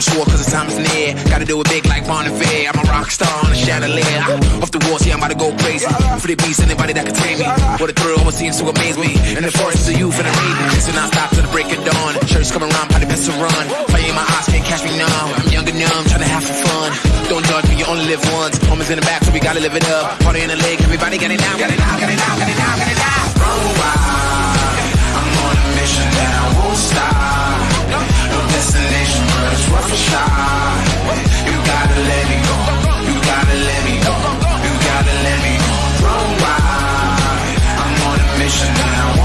time is near. Gotta do it big like Bon. I'm a rock star on a chandelier. Ah, off the walls, yeah, I'm about to go crazy. For the beast, anybody that can tame me. What a thrill, what seems to amaze me. In the forest of youth and the raven. Listen, I stop till the break of dawn. Church come around, probably best to run. Fire in my eyes, can't catch me now. I'm young and numb, trying to have some fun. Don't judge me, you only live once. Homies in the back, so we gotta live it up. Party in the lake, everybody got it now, got it now, got it now, down.